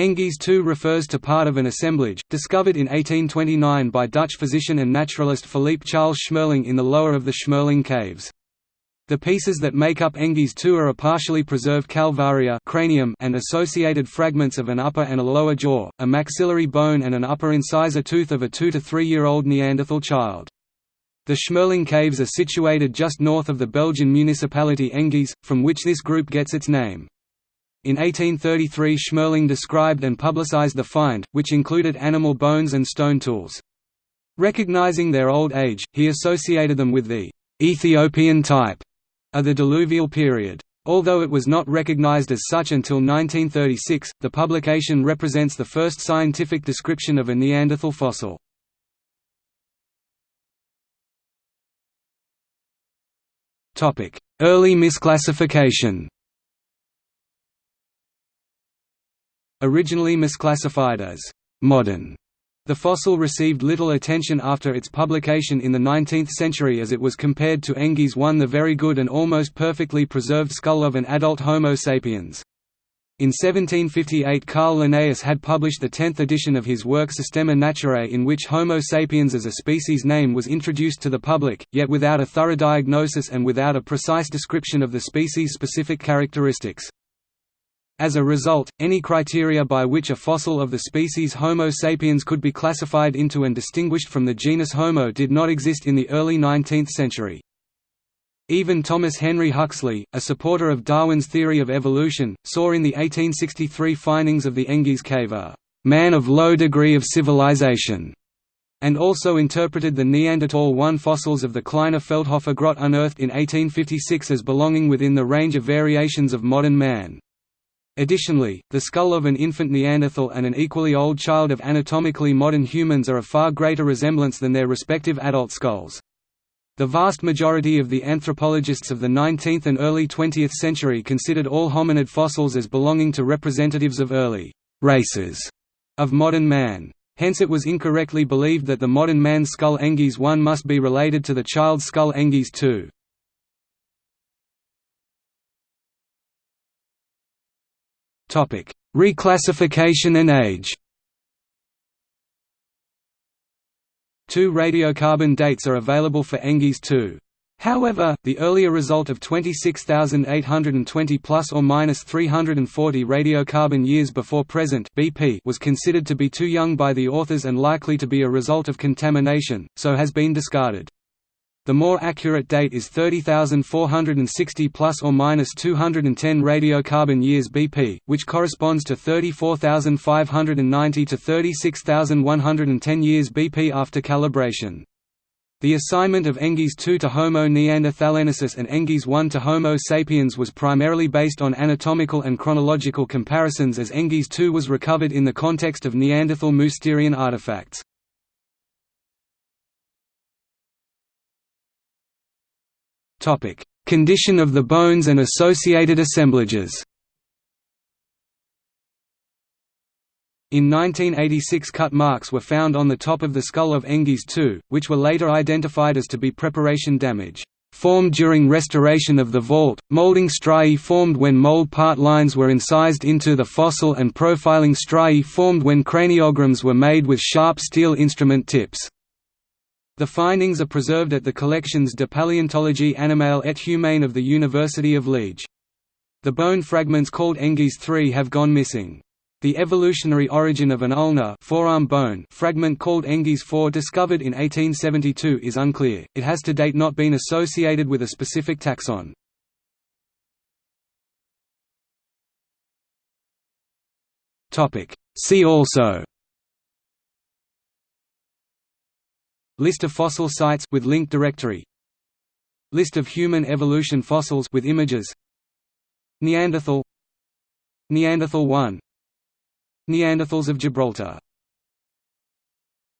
Engis II refers to part of an assemblage, discovered in 1829 by Dutch physician and naturalist Philippe Charles Schmerling in the lower of the Schmerling Caves. The pieces that make up Engis II are a partially preserved calvaria cranium and associated fragments of an upper and a lower jaw, a maxillary bone and an upper incisor tooth of a two- to three-year-old Neanderthal child. The Schmerling Caves are situated just north of the Belgian municipality Engis, from which this group gets its name. In 1833 Schmerling described and publicized the find, which included animal bones and stone tools. Recognizing their old age, he associated them with the «Ethiopian type» of the diluvial period. Although it was not recognized as such until 1936, the publication represents the first scientific description of a Neanderthal fossil. Early misclassification Originally misclassified as «modern», the fossil received little attention after its publication in the 19th century as it was compared to Engis one the very good and almost perfectly preserved skull of an adult Homo sapiens. In 1758 Carl Linnaeus had published the tenth edition of his work Systema Naturae in which Homo sapiens as a species name was introduced to the public, yet without a thorough diagnosis and without a precise description of the species-specific characteristics. As a result, any criteria by which a fossil of the species Homo sapiens could be classified into and distinguished from the genus Homo did not exist in the early 19th century. Even Thomas Henry Huxley, a supporter of Darwin's theory of evolution, saw in the 1863 findings of the Engis cave a «man of low degree of civilization» and also interpreted the Neanderthal I fossils of the Kleiner Feldhofer Grot unearthed in 1856 as belonging within the range of variations of modern man. Additionally, the skull of an infant Neanderthal and an equally old child of anatomically modern humans are a far greater resemblance than their respective adult skulls. The vast majority of the anthropologists of the 19th and early 20th century considered all hominid fossils as belonging to representatives of early races of modern man. Hence it was incorrectly believed that the modern man's skull Engis I must be related to the child's skull Engis II. Topic: Reclassification and age. Two radiocarbon dates are available for Engis II. However, the earlier result of 26,820 plus or minus 340 radiocarbon years before present (BP) was considered to be too young by the authors and likely to be a result of contamination, so has been discarded. The more accurate date is 30,460 plus or minus 210 radiocarbon years BP, which corresponds to 34,590 to 36,110 years BP after calibration. The assignment of Engis II to Homo neanderthalensis and Engis I to Homo sapiens was primarily based on anatomical and chronological comparisons as Engis II was recovered in the context of Neanderthal Mousterian artifacts. Topic: Condition of the bones and associated assemblages. In 1986 cut marks were found on the top of the skull of Engis II, which were later identified as to be preparation damage formed during restoration of the vault, molding striae formed when mold part lines were incised into the fossil and profiling striae formed when craniograms were made with sharp steel instrument tips. The findings are preserved at the collections de paléontologie animale et humaine of the University of Liège. The bone fragments called Engis III have gone missing. The evolutionary origin of an ulnar forearm bone fragment called Engis IV discovered in 1872 is unclear, it has to date not been associated with a specific taxon. See also List of fossil sites with link directory. List of human evolution fossils with images. Neanderthal. Neanderthal 1 Neanderthals of Gibraltar